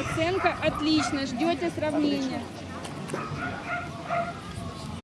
Оценка отлично. Ждете сравнения.